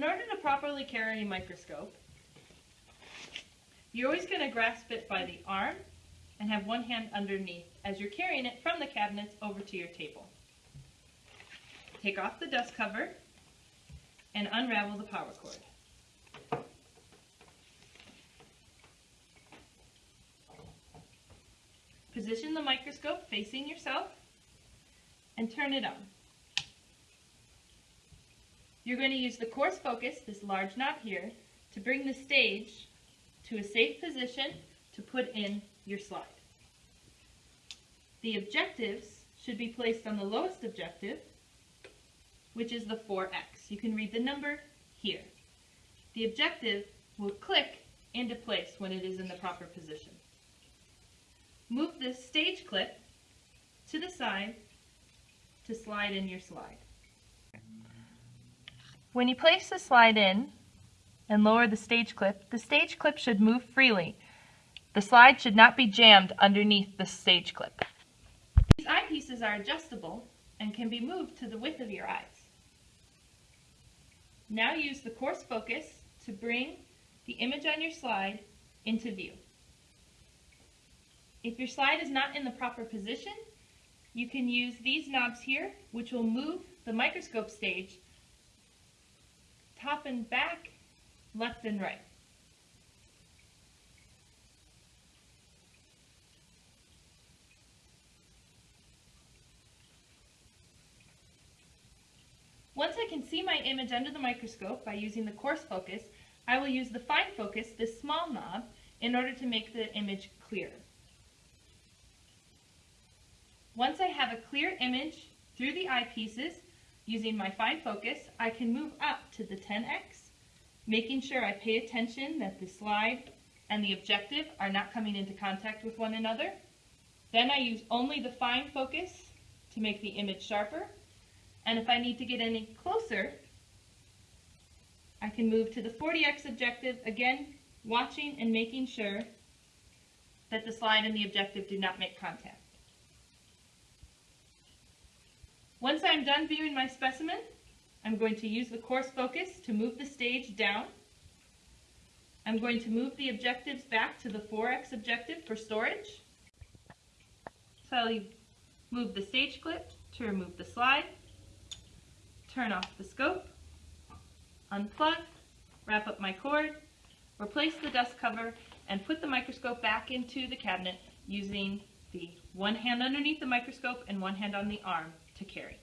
In order to properly carry a microscope, you're always going to grasp it by the arm and have one hand underneath as you're carrying it from the cabinets over to your table. Take off the dust cover and unravel the power cord. Position the microscope facing yourself and turn it on. You're going to use the coarse focus, this large knob here, to bring the stage to a safe position to put in your slide. The objectives should be placed on the lowest objective, which is the 4x. You can read the number here. The objective will click into place when it is in the proper position. Move the stage clip to the side to slide in your slide. When you place the slide in and lower the stage clip, the stage clip should move freely. The slide should not be jammed underneath the stage clip. These eyepieces are adjustable and can be moved to the width of your eyes. Now use the coarse focus to bring the image on your slide into view. If your slide is not in the proper position, you can use these knobs here, which will move the microscope stage top and back, left and right. Once I can see my image under the microscope by using the coarse focus, I will use the fine focus, this small knob, in order to make the image clear. Once I have a clear image through the eyepieces, using my fine focus, I can move up to the 10x, making sure I pay attention that the slide and the objective are not coming into contact with one another. Then I use only the fine focus to make the image sharper. And if I need to get any closer, I can move to the 40x objective, again, watching and making sure that the slide and the objective do not make contact. Once I'm done viewing my specimen, I'm going to use the coarse focus to move the stage down. I'm going to move the objectives back to the 4x objective for storage. So I'll move the stage clip to remove the slide, turn off the scope, unplug, wrap up my cord, replace the dust cover, and put the microscope back into the cabinet using the one hand underneath the microscope and one hand on the arm to carry.